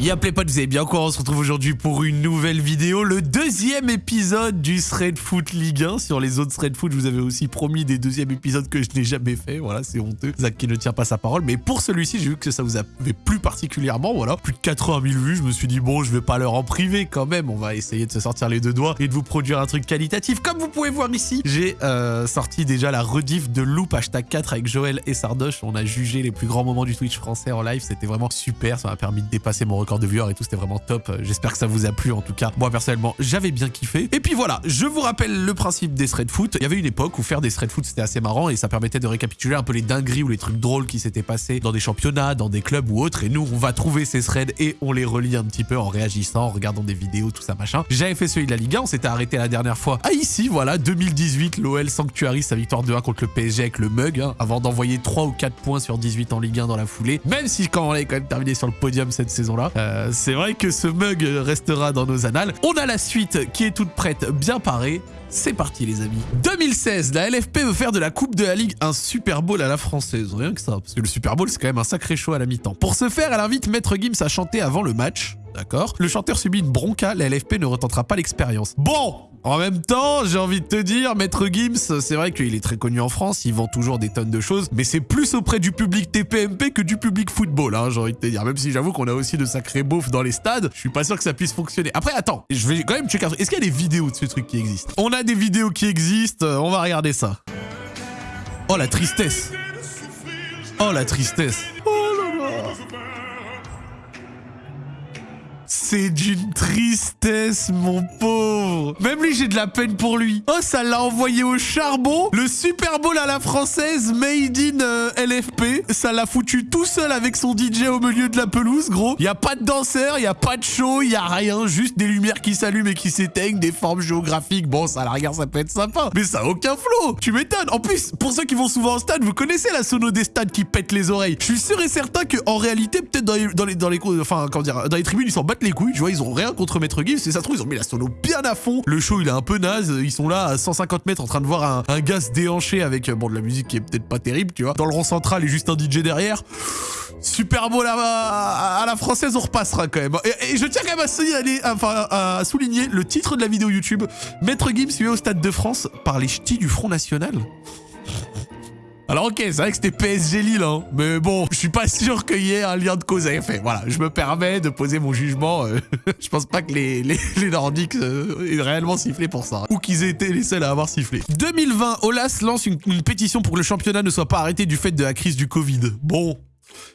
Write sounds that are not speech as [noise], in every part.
Y'a les potes, vous avez bien quoi On se retrouve aujourd'hui pour une nouvelle vidéo, le deuxième épisode du Thread Foot Ligue 1. Sur les autres Thread Foot, je vous avais aussi promis des deuxièmes épisodes que je n'ai jamais fait. Voilà, c'est honteux. Zach qui ne tient pas sa parole. Mais pour celui-ci, j'ai vu que ça vous avait plu particulièrement. Voilà, plus de 80 000 vues. Je me suis dit, bon, je vais pas leur en priver quand même. On va essayer de se sortir les deux doigts et de vous produire un truc qualitatif. Comme vous pouvez voir ici, j'ai euh, sorti déjà la rediff de Loop hashtag 4 avec Joël et Sardoche. On a jugé les plus grands moments du Twitch français en live. C'était vraiment super. Ça m'a permis de dépasser mon record de viewers et tout. C'était vraiment top. J'espère que ça vous a plu en tout cas. Moi personnellement, j'avais bien kiffé. Et puis voilà, je vous rappelle le principe des thread foot. Il y avait une époque où faire des thread foot c'était assez marrant et ça permettait de récapituler un peu les dingueries ou les trucs drôles qui s'étaient passés dans des championnats, dans des clubs ou autres. Et nous, on va trouver ces threads et on les relie un petit peu en réagissant, en regardant des vidéos, tout ça machin. J'avais fait celui de la Ligue 1, on s'était arrêté la dernière fois. Ah ici, voilà, 2018, l'OL sanctuarise sa victoire 2-1 contre le PSG avec le mug, hein, avant d'envoyer 3 ou 4 points sur 18 en Ligue 1 dans la foulée. Même si quand on est quand même terminé sur le podium cette saison-là, euh, c'est vrai que ce mug restera dans nos annales. On a la suite qui est toute prête, bien parée. C'est parti les amis. 2016, la LFP veut faire de la Coupe de la Ligue un Super Bowl à la française. Rien que ça, parce que le Super Bowl c'est quand même un sacré show à la mi-temps. Pour ce faire, elle invite Maître Gims à chanter avant le match. D'accord? Le chanteur subit une bronca, la LFP ne retentera pas l'expérience. Bon en même temps, j'ai envie de te dire, Maître Gims, c'est vrai qu'il est très connu en France, il vend toujours des tonnes de choses, mais c'est plus auprès du public TPMP que du public football, hein, j'ai envie de te dire. Même si j'avoue qu'on a aussi de sacrés beaufs dans les stades, je suis pas sûr que ça puisse fonctionner. Après, attends, je vais quand même checker. Est-ce qu'il y a des vidéos de ce truc qui existent? On a des vidéos qui existent, on va regarder ça. Oh la tristesse Oh la tristesse C'est d'une tristesse, mon pauvre. Même lui, j'ai de la peine pour lui. Oh, ça l'a envoyé au charbon. Le Super Bowl à la française, made in euh, LFP. Ça l'a foutu tout seul avec son DJ au milieu de la pelouse, gros. Y a pas de danseur, y a pas de show, y a rien. Juste des lumières qui s'allument et qui s'éteignent, des formes géographiques. Bon, ça, à la rigueur, ça peut être sympa. Mais ça a aucun flow. Tu m'étonnes. En plus, pour ceux qui vont souvent au stade, vous connaissez la sono des stades qui pètent les oreilles. Je suis sûr et certain que en réalité, peut-être dans les, dans les, dans les, enfin, comment dans les tribunes, ils s'en battent les tu vois, ils ont rien contre Maître Gims, et ça se trouve, ils ont mis la sono bien à fond. Le show, il est un peu naze, ils sont là à 150 mètres en train de voir un, gars se déhancher avec, bon, de la musique qui est peut-être pas terrible, tu vois. Dans le rond central et juste un DJ derrière. Super beau là à, la française, on repassera quand même. Et, je tiens quand même à à souligner le titre de la vidéo YouTube. Maître Gims suivi au Stade de France par les ch'tis du Front National. Alors ok, c'est vrai que c'était PSG Lille, hein, mais bon, je suis pas [laughs] sûr qu'il y ait un lien de cause à effet. Voilà, je me permets de poser mon jugement. Euh, [laughs] je pense pas que les, les, Nordiques euh, aient réellement sifflé pour ça. Ou qu'ils aient été les seuls à avoir sifflé. 2020, Olas lance une pétition pour que le championnat ne soit pas arrêté du fait de la crise du Covid. Bon,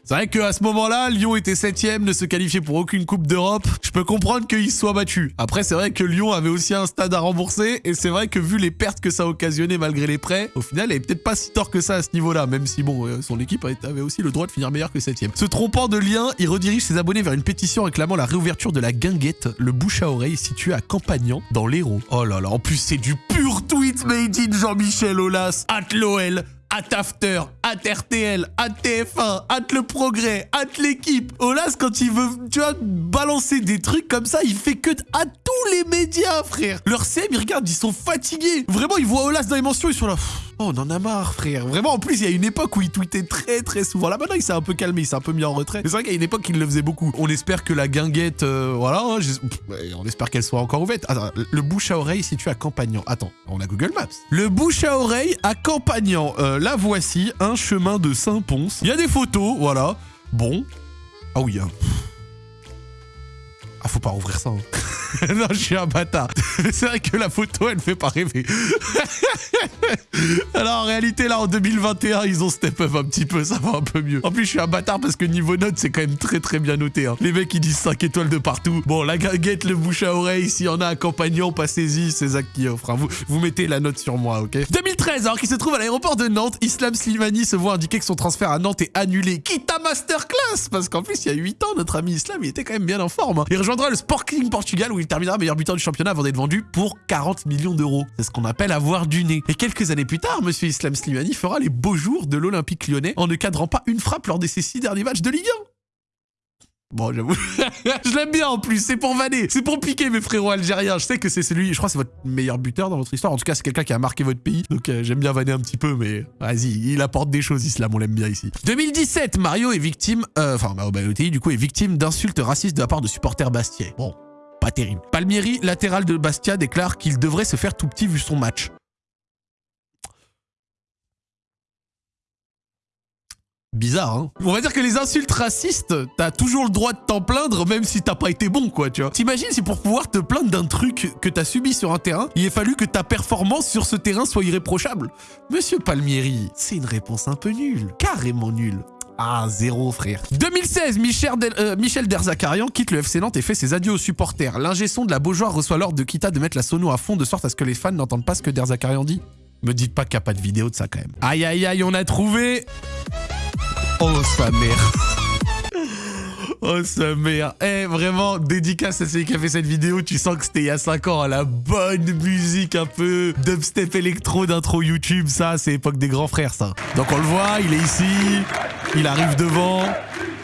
c'est vrai qu'à ce moment-là, Lyon était septième, ne se qualifiait pour aucune Coupe d'Europe. Je peux comprendre qu'il soit battu. Après, c'est vrai que Lyon avait aussi un stade à rembourser, et c'est vrai que vu les pertes que ça a occasionné malgré les prêts, au final, il est peut-être pas si tort que ça à ce niveau-là, même si bon, euh, son équipe avait aussi le droit de finir meilleur que septième. Se trompant de lien, il redirige ses abonnés vers une pétition réclamant la réouverture de la guinguette, le bouche à oreille situé à Campagnan, dans l'Hérault. Oh là là, en plus c'est du pur tweet made in Jean-Michel Aulas, at l'OL, at After, at RTL, at TF1, at Le Progrès, at l'équipe. Olas, quand il veut, tu vois, balancer des trucs comme ça, il fait que tous les médias, frère. Leur CM, ils regardent, ils sont fatigués. Vraiment, ils voient Olas dans les mentions, ils sont là. Oh, on en a marre, frère. Vraiment, en plus, il y a une époque où il tweetait très, très souvent. Là, maintenant, il s'est un peu calmé, il s'est un peu mis en retrait. Mais c'est vrai qu'il y a une époque, il le faisait beaucoup. On espère que la guinguette, euh, voilà, hein, on espère qu'elle soit encore ouverte. Le bouche à oreille situé à Campagnan. Attends, on a Google Maps. Le bouche à oreille à Campagnan. Euh, là, voici un chemin de Saint-Pons. Il y a des photos, voilà. Bon. Ah oui, hein. Ah, faut pas rouvrir ça. Hein. [laughs] [laughs] non, je suis un bâtard. [laughs] C'est vrai que la photo, elle fait pas rêver. [laughs] Alors en réalité, là, en 2021, ils ont step up un petit peu, ça va un peu mieux. En plus, je suis un bâtard parce que niveau note, c'est quand même très très bien noté. Hein. Les mecs, ils disent 5 étoiles de partout. Bon, la gaguette, le bouche à oreille, s'il y en a un compagnon, passez-y, c'est Zach qui offre. Hein. Vous, vous mettez la note sur moi, ok? 2013, alors qu'il se trouve à l'aéroport de Nantes, Islam Slimani se voit indiquer que son transfert à Nantes est annulé. Quitte à masterclass Parce qu'en plus, il y a 8 ans, notre ami Islam, il était quand même bien en forme. Hein. Il rejoindra le Sporting Portugal où il terminera meilleur buteur du championnat avant d'être vendu pour 40 millions d'euros. C'est ce qu'on appelle avoir du nez. Et quelques années plus tard, monsieur Islam Slimani fera les beaux jours de l'Olympique lyonnais en ne cadrant pas une frappe lors de ses six derniers matchs de Ligue 1. Bon, j'avoue. [laughs] je l'aime bien en plus, c'est pour vanner, c'est pour piquer mes frérots algériens. Je sais que c'est celui, je crois que c'est votre meilleur buteur dans votre histoire. En tout cas, c'est quelqu'un qui a marqué votre pays. Donc euh, j'aime bien vanner un petit peu, mais vas-y, il apporte des choses, Islam, on l'aime bien ici. 2017, Mario est victime, euh, enfin, Mario Balotelli, du coup, est victime d'insultes racistes de la part de supporters bastiais. Bon, pas terrible. Palmieri, latéral de Bastia, déclare qu'il devrait se faire tout petit vu son match. Bizarre, hein On va dire que les insultes racistes, t'as toujours le droit de t'en plaindre, même si t'as pas été bon, quoi, tu vois. T'imagines si pour pouvoir te plaindre d'un truc que t'as subi sur un terrain, il a fallu que ta performance sur ce terrain soit irréprochable Monsieur Palmieri, c'est une réponse un peu nulle. Carrément nulle. Ah, zéro, frère. 2016, Michel, euh, Michel Derzakarian quitte le FC Nantes et fait ses adieux aux supporters. L'ingé son de la Beaujoire reçoit l'ordre de Kita de mettre la sono à fond de sorte à ce que les fans n'entendent pas ce que Derzakarian dit. Me dites pas qu'il n'y a pas de vidéo de ça quand même. Aïe, aïe, aïe, on a trouvé Oh, sa mère. [laughs] Oh, sa mère. Eh, vraiment, dédicace à celui qui a fait cette vidéo. Tu sens que c'était il y a 5 ans, à la bonne musique un peu dubstep électro d'intro YouTube. Ça, c'est époque des grands frères, ça. Donc, on le voit, il est ici. Il arrive devant.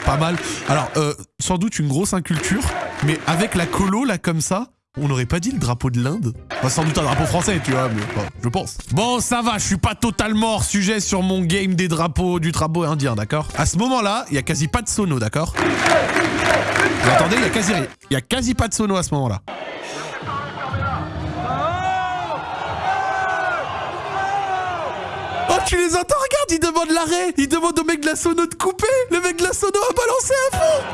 Pas mal. Alors, euh, sans doute une grosse inculture, mais avec la colo, là, comme ça, on n'aurait pas dit le drapeau de l'Inde Sans doute un drapeau français, tu vois, mais je pense. Bon, ça va, je suis pas totalement hors sujet sur mon game des drapeaux, du drapeau indien, d'accord? À ce moment-là, il y a quasi pas de sono, d'accord? Vous Il y a quasi Il y a quasi pas de sono à ce moment-là. Tu les entends Regarde, ils demandent l'arrêt. Ils demandent au mec de la sono de couper. Le mec de la sono a balancé [laughs] à fond.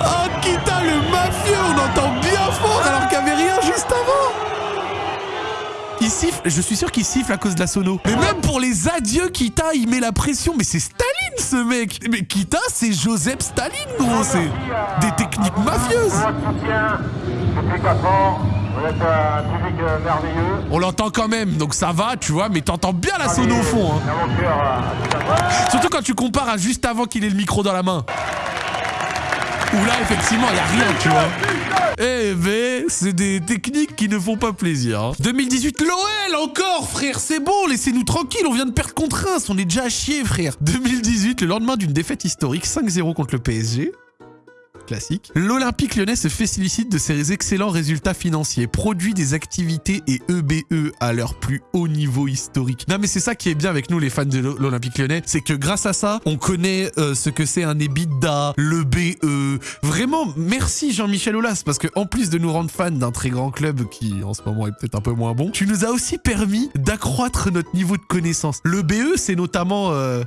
Oh, Kita le mafieux, on entend bien fort alors qu'il n'y avait rien juste avant. Il siffle, je suis sûr qu'il siffle à cause de la sono. Mais même pour les adieux, Kita, il met la pression. Mais c'est Staline, ce mec. Mais Kita, c'est Joseph Staline, gros C'est des techniques mafieuses On l'entend quand même, donc ça va, tu vois, mais t'entends bien la sono au fond. Hein. Surtout quand tu compares à juste avant qu'il ait le micro dans la main. Où là, effectivement, il n'y a rien, tu vois. Eh ben, c'est des techniques qui ne font pas plaisir. 2018, hein. l'OL encore, frère, c'est bon, laissez-nous tranquille, on vient de perdre contre Reims, on est déjà à chier, frère. 2018, le lendemain d'une défaite historique, 5-0 contre le PSG classique. L'Olympique lyonnais se félicite de ses excellents résultats financiers, produit des activités et EBE e à leur plus haut niveau historique. Non mais c'est ça qui est bien avec nous les fans de l'Olympique lyonnais, c'est que grâce à ça, on connaît euh, ce que c'est un EBITDA, le BE. Vraiment, merci Jean-Michel Aulas, parce que en plus de nous rendre fans d'un très grand club qui en ce moment est peut-être un peu moins bon, tu nous as aussi permis d'accroître notre niveau de connaissance. Le BE, c'est notamment... Euh,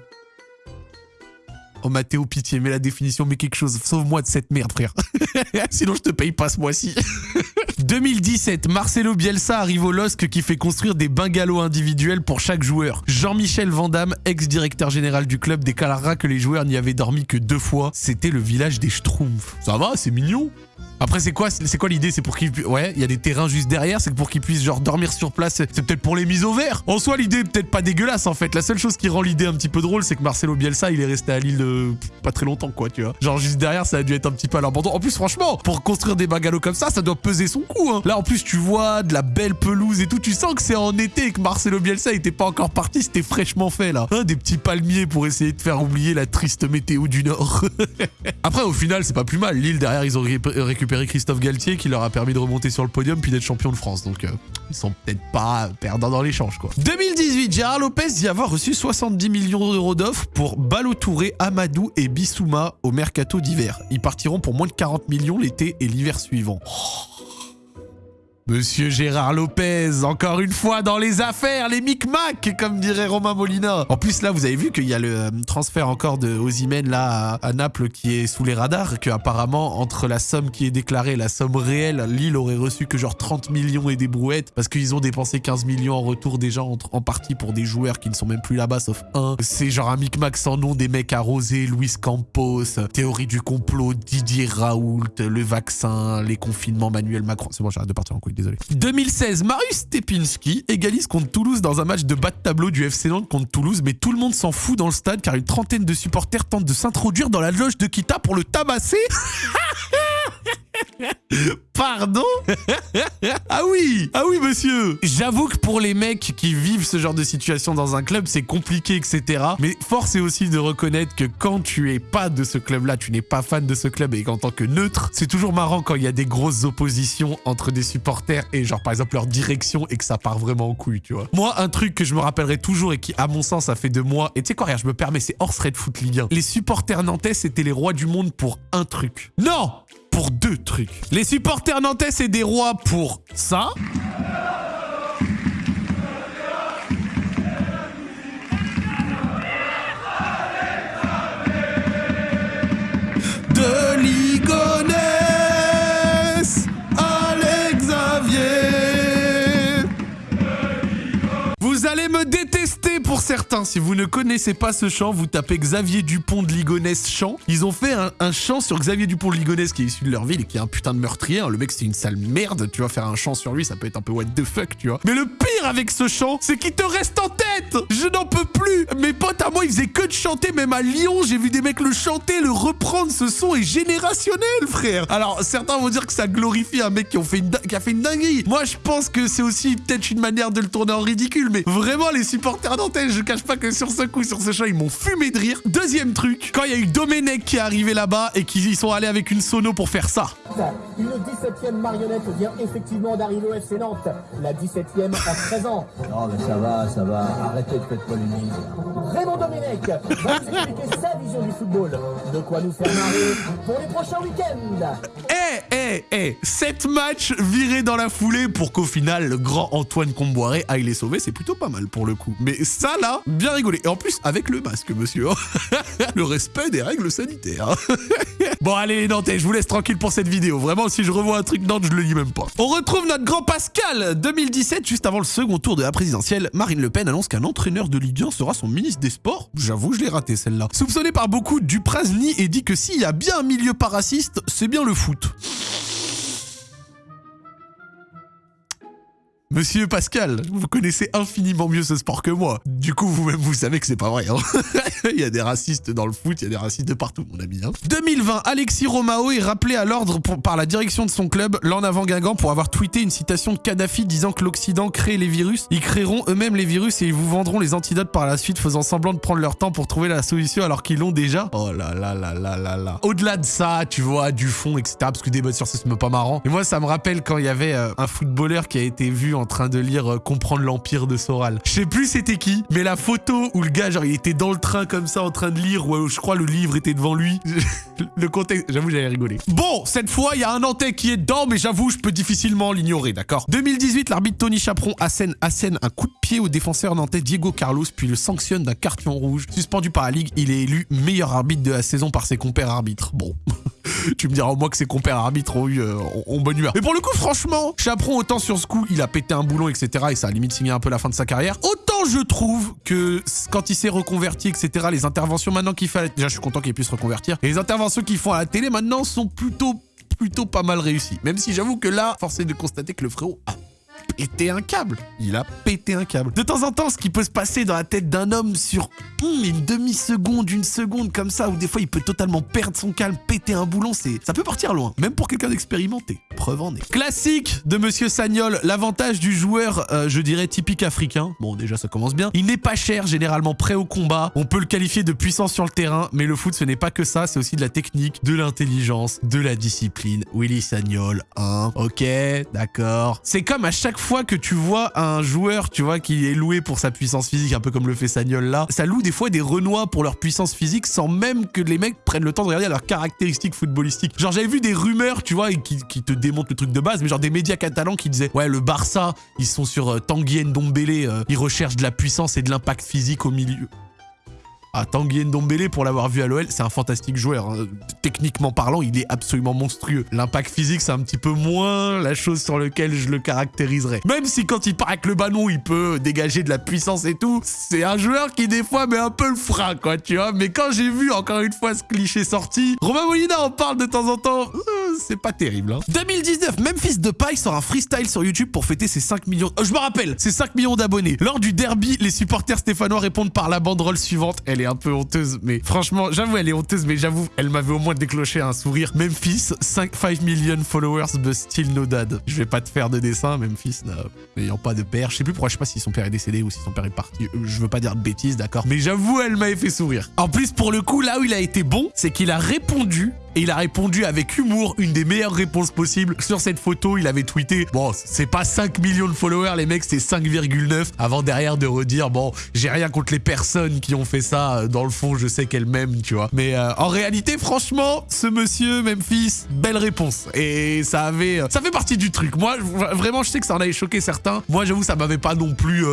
Oh Mathéo, pitié, mets la définition, mets quelque chose. Sauve-moi de cette merde, frère. [laughs] Sinon, je te paye pas ce mois-ci. [laughs] 2017, Marcelo Bielsa arrive au LOSC qui fait construire des bungalows individuels pour chaque joueur. Jean-Michel Vandamme, ex-directeur général du club, déclarera que les joueurs n'y avaient dormi que deux fois. C'était le village des Schtroumpfs. Ça va, c'est mignon. Après, c'est quoi, c'est quoi l'idée? C'est pour qu'ils Ouais, il y a des terrains juste derrière, c'est pour qu'ils puissent genre dormir sur place. C'est peut-être pour les mises au vert. En soi, l'idée est peut-être pas dégueulasse en fait. La seule chose qui rend l'idée un petit peu drôle, c'est que Marcelo Bielsa, il est resté à Lille de... pas très longtemps quoi, tu vois. Genre juste derrière, ça a dû être un petit peu à l'abandon. En plus, franchement, pour construire des bungalows comme ça, ça doit peser son coup. Hein. Là, en plus, tu vois de la belle pelouse et tout. Tu sens que c'est en été et que Marcelo Bielsa était pas encore parti. C'était fraîchement fait là. Hein, des petits palmiers pour essayer de faire oublier la triste météo du Nord. [laughs] Après, au final, c'est pas plus mal. Lille derrière, ils ont récupéré Christophe Galtier qui leur a permis de remonter sur le podium puis d'être champion de France. Donc, euh, ils sont peut-être pas perdants dans l'échange, quoi. 2018, Gérard Lopez dit avoir reçu 70 millions d'euros d'offres pour Balotouré, Amadou et Bissouma au mercato d'hiver. Ils partiront pour moins de 40 millions l'été et l'hiver suivant. Oh. Monsieur Gérard Lopez, encore une fois dans les affaires, les micmacs, comme dirait Romain Molina. En plus, là, vous avez vu qu'il y a le euh, transfert encore de Ozymen là à, Naples qui est sous les radars, que apparemment entre la somme qui est déclarée et la somme réelle, Lille aurait reçu que genre 30 millions et des brouettes parce qu'ils ont dépensé 15 millions en retour déjà en, en partie pour des joueurs qui ne sont même plus là-bas sauf un. C'est genre un micmac sans nom, des mecs arrosés, Luis Campos, théorie du complot, Didier Raoult, le vaccin, les confinements, Manuel Macron. C'est bon, j'arrête de partir en couille désolé. 2016, Marius Stepinski égalise contre Toulouse dans un match de bas de tableau du FC Nantes contre Toulouse, mais tout le monde s'en fout dans le stade car une trentaine de supporters tentent de s'introduire dans la loge de Kita pour le tabasser. [laughs] Pardon? Ah oui Ah oui, monsieur J'avoue que pour les mecs qui vivent ce genre de situation dans un club, c'est compliqué, etc. Mais force est aussi de reconnaître que quand tu es pas de ce club-là, tu n'es pas fan de ce club et qu'en tant que neutre, c'est toujours marrant quand il y a des grosses oppositions entre des supporters et genre par exemple leur direction et que ça part vraiment en couille, tu vois. Moi, un truc que je me rappellerai toujours et qui, à mon sens, a fait de moi, et tu sais quoi, regarde, je me permets, c'est hors Red Foot Ligue 1. Les supporters nantais, c'était les rois du monde pour un truc. Non deux trucs. Les supporters nantais, c'est des rois pour ça. Détester pour certains, si vous ne connaissez pas ce chant, vous tapez Xavier Dupont de Ligonnès chant. Ils ont fait un, chant sur Xavier Dupont de Ligonnès qui est issu de leur ville et qui est un putain de meurtrier. Le mec, c'est une sale merde. Tu vas faire un chant sur lui, ça peut être un peu what the fuck, tu vois. Mais le pire avec ce chant, c'est qu'il te reste en tête. Je n'en peux plus. Mes potes à moi, ils faisaient que de chanter. Même à Lyon, j'ai vu des mecs le chanter, le reprendre. Ce son est générationnel, frère. Alors, certains vont dire que ça glorifie un mec qui a fait une dinguerie. Moi, je pense que c'est aussi peut-être une manière de le tourner en ridicule. Mais vraiment, les supporters nantais, je cache pas que sur ce coup, sur ce chant, ils m'ont fumé de rire. Deuxième truc, quand il y a eu Domenech qui est arrivé là-bas et qu'ils sont allés avec une sono pour faire ça. Une 17e marionnette vient effectivement d'arriver au FC Nantes. La 17e en 13 ans. [laughs] Non mais ça va, ça va. Arrêtez de faire polémique. Raymond Domenech va nous expliquer sa vision du football. De quoi nous faire marrer pour les prochains week-ends. Eh, eh, eh 7 matchs virés dans la foulée pour qu'au final, le grand Antoine Comboiré aille les sauver. C'est plutôt pas mal pour le coup. Mais ça là, bien rigolé. Et en plus, avec le masque, monsieur. [laughs] le respect des règles sanitaires. [laughs] bon, allez, les Nantais, je vous laisse tranquille pour cette vidéo. Vraiment, si je revois un truc Nantes, je le lis même pas. On retrouve notre grand Pascal 2017, juste avant le second tour de la présidentielle. Marine Le Pen annonce qu'un entraîneur de Ligue 1 sera son ministre des Sports. J'avoue, je l'ai raté celle-là. Soupçonné par beaucoup, Dupraz nie et dit que s'il y a bien un milieu pas raciste, c'est bien le foot. Monsieur Pascal, vous connaissez infiniment mieux ce sport que moi. Du coup, vous-même, vous savez que c'est pas vrai. Hein. [laughs] il y a des racistes dans le foot, il y a des racistes de partout, mon ami. 2020, hein. Alexis Romao est rappelé à l'ordre par la direction de son club, l'en avant Guingamp, pour avoir tweeté une citation de Kadhafi disant que l'Occident crée les virus. Ils créeront eux-mêmes les virus et ils vous vendront les antidotes par la suite, faisant semblant de prendre leur temps pour trouver la solution alors qu'ils l'ont déjà. Oh là là là là là là. Au-delà de ça, tu vois, du fond, etc. Parce que des bonnes sur c'est pas marrant. Et moi, ça me rappelle quand il y avait euh, un footballeur qui a été vu en train de lire euh, Comprendre l'Empire de Soral. Je sais plus c'était qui, mais la photo où le gars, genre, il était dans le train comme ça en train de lire, ou je crois le livre était devant lui. [laughs] le contexte, j'avoue, j'avais rigolé. Bon, cette fois, il y a un Nantais qui est dedans, mais j'avoue, je peux difficilement l'ignorer, d'accord? 2018, l'arbitre Tony Chaperon assène, assène un coup de pied au défenseur nantais Diego Carlos, puis le sanctionne d'un carton rouge. Suspendu par la Ligue, il est élu meilleur arbitre de la saison par ses compères arbitres. Bon. [laughs] tu me diras au moins que ses compères arbitres ont eu euh, bonne humeur. Mais pour le coup, franchement, Chaperon, autant sur ce coup, il a pété un boulon, etc. Et ça a limite signé un peu la fin de sa carrière. Autant je trouve que quand il s'est reconverti, etc., les interventions maintenant qu'il fait... Déjà, je suis content qu'il puisse se reconvertir. Les interventions qu'ils font à la télé maintenant sont plutôt plutôt pas mal réussies. Même si j'avoue que là, force est de constater que le frérot a pété un câble. Il a pété un câble. De temps en temps, ce qui peut se passer dans la tête d'un homme sur hmm, une demi-seconde, une seconde comme ça, où des fois il peut totalement perdre son calme, péter un boulon, c'est ça peut partir loin, même pour quelqu'un d'expérimenté. Preuve en est. Classique de Monsieur Sagnol, l'avantage du joueur, euh, je dirais typique africain. Bon, déjà ça commence bien. Il n'est pas cher, généralement prêt au combat. On peut le qualifier de puissant sur le terrain, mais le foot ce n'est pas que ça, c'est aussi de la technique, de l'intelligence, de la discipline. Willy Sagnol, hein. Ok, d'accord. C'est comme à chaque fois que tu vois un joueur, tu vois, qui est loué pour sa puissance physique, un peu comme le fait Sagnol là, ça loue des fois des Renois pour leur puissance physique sans même que les mecs prennent le temps de regarder leurs caractéristiques footballistiques. Genre j'avais vu des rumeurs, tu vois, qui, te démontrent le truc de base, mais genre des médias catalans qui disaient ouais le Barça, ils sont sur euh, Tanguy euh, ils recherchent de la puissance et de l'impact physique au milieu. Ah, Tanguy Ndombele, pour l'avoir vu à l'OL, c'est un fantastique joueur. Hein. Techniquement parlant, il est absolument monstrueux. L'impact physique, c'est un petit peu moins la chose sur laquelle je le caractériserais. Même si quand il part avec le ballon, il peut dégager de la puissance et tout, c'est un joueur qui des fois met un peu le frein, quoi, tu vois. Mais quand j'ai vu encore une fois ce cliché sorti, Romain Molina en parle de temps en temps. Euh, c'est pas terrible. Hein. 2019, Memphis Depay sort un freestyle sur YouTube pour fêter ses 5 millions... Oh, je me rappelle, ses 5 millions d'abonnés. Lors du derby, les supporters stéphanois répondent par la banderole suivante. Elle est un peu honteuse, mais franchement, j'avoue, elle est honteuse, mais j'avoue, elle m'avait au moins déclenché un sourire. Memphis, 5, 5 million followers, but still no dad. Je vais pas te faire de dessin, Memphis n'ayant pas de père. Je sais plus pourquoi, je sais pas si son père est décédé ou si son père est parti. Euh, je veux pas dire de bêtises, d'accord Mais j'avoue, elle m'avait fait sourire. En plus, pour le coup, là où il a été bon, c'est qu'il a répondu et il a répondu avec humour, une des meilleures réponses possibles. Sur cette photo, il avait tweeté, bon, c'est pas 5 millions de followers, les mecs, c'est 5,9, avant derrière de redire, bon, j'ai rien contre les personnes qui ont fait ça, euh, dans le fond, je sais qu'elles m'aiment, tu vois. Mais euh, en réalité, franchement, ce monsieur, Memphis, belle réponse. Et ça avait, euh, ça fait partie du truc. Moi, vraiment, je sais que ça en avait choqué certains. Moi, j'avoue, ça m'avait pas non plus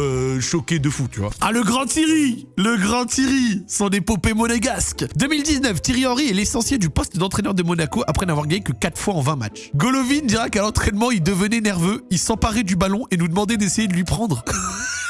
choqué de fou, tu vois. Ah, le grand Thierry Le grand Thierry Son épopée monégasque 2019, Thierry Henry est l'essentiel du poste d'entraîneur entraîneur de Monaco après n'avoir gagné que 4 fois en 20 matchs. Golovin dira qu'à l'entraînement, il devenait nerveux, il s'emparait du ballon et nous demandait d'essayer de lui prendre. [laughs]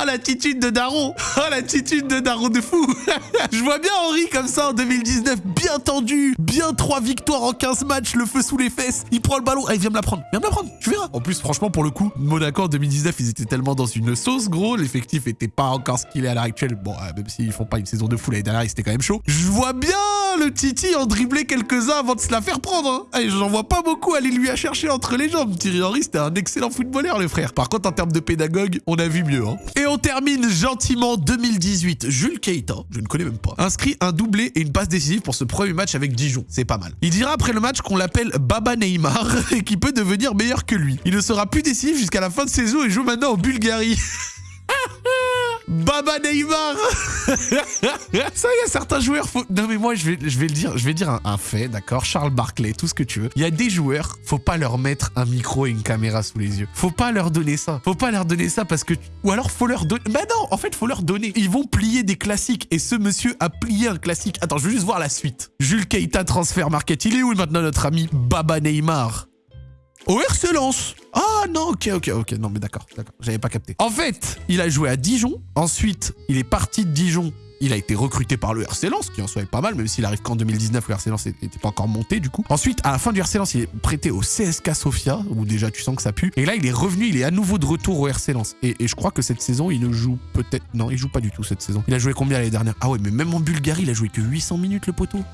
Oh l'attitude de Daron Oh l'attitude de Daron de fou [laughs] Je vois bien Henri comme ça en 2019, bien tendu, bien 3 victoires en 15 matchs, le feu sous les fesses. Il prend le ballon, ah, il vient me la prendre, viens me la prendre, tu verras. En plus, franchement, pour le coup, Monaco en 2019, ils étaient tellement dans une sauce, gros. L'effectif était pas encore ce qu'il est à l'heure actuelle. Bon, euh, même s'ils font pas une saison de fou l'année dernière, c'était quand même chaud. Je vois bien le Titi en dribbler quelques-uns avant de se la faire prendre. Hein. Et j'en vois pas beaucoup aller lui à chercher entre les jambes. Thierry Henry, c'était un excellent footballeur, le frère. Par contre, en termes de pédagogue, on a vu mieux. Hein. Et on termine gentiment 2018. Jules Keita, je ne connais même pas, inscrit un doublé et une passe décisive pour ce premier match avec Dijon. C'est pas mal. Il dira après le match qu'on l'appelle Baba Neymar [laughs] et qu'il peut devenir meilleur que lui. Il ne sera plus décisif jusqu'à la fin de saison et joue maintenant en Bulgarie. [laughs] Baba Neymar [laughs] Ça, y a certains joueurs... Faut... Non, mais moi, je vais, je vais le dire. Je vais dire un, fait, d'accord? Charles Barclay, tout ce que tu veux. Il y a des joueurs, faut pas leur mettre un micro et une caméra sous les yeux. Faut pas leur donner ça. Faut pas leur donner ça parce que... Ou alors, faut leur donner... Bah non, en fait, faut leur donner. Ils vont plier des classiques. Et ce monsieur a plié un classique. Attends, je veux juste voir la suite. Jules Keita, transfert market. Il est où maintenant notre ami Baba Neymar? Au RC Lens. Ah non, ok, ok, ok. Non, mais d'accord, d'accord. J'avais pas capté. En fait, il a joué à Dijon. Ensuite, il est parti de Dijon. Il a été recruté par le RC Lens, qui en soit pas mal, même s'il arrive qu'en 2019, le RC Lens n'était pas encore monté du coup. Ensuite, à la fin du RC Lens, il est prêté au CSK Sofia, où déjà tu sens que ça pue. Et là, il est revenu, il est à nouveau de retour au RC Lens. Et, je crois que cette saison, il ne joue peut-être... Non, il joue pas du tout cette saison. Il a joué combien l'année dernière? Ah ouais, mais même en Bulgarie, il a joué que 800 minutes le poteau.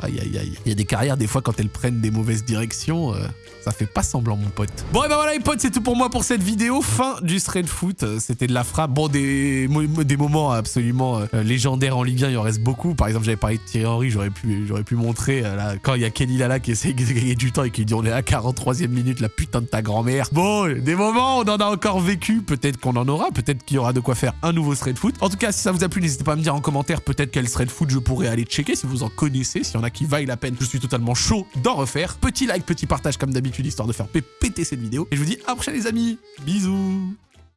Aïe aïe aïe. Il y a des carrières, des fois, quand elles prennent des mauvaises directions, euh, ça fait pas semblant, mon pote. Bon, et ben voilà, les potes, c'est tout pour moi pour cette vidéo. Fin du Thread Foot. Euh, c'était de la frappe. Bon, des, des moments absolument euh, légendaires en Ligue 1, il en reste beaucoup. Par exemple, j'avais parlé de Thierry Henry, j'aurais pu, pu montrer là, quand il y a Kenny Lala qui essaie de gagner du temps et qui dit on est à 43e minute, la putain de ta grand-mère. Bon, des moments, on en a encore vécu. Peut-être qu'on en aura. Peut-être qu'il y aura de quoi faire un nouveau Thread Foot. En tout cas, si ça vous a plu, n'hésitez pas à me dire en commentaire peut-être quel Thread Foot je pourrais aller checker si vous en connaissez, s'il y qui vaillent la peine. Je suis totalement chaud d'en refaire. Petit like, petit partage comme d'habitude, histoire de faire péter cette vidéo. Et je vous dis à la les amis. Bisous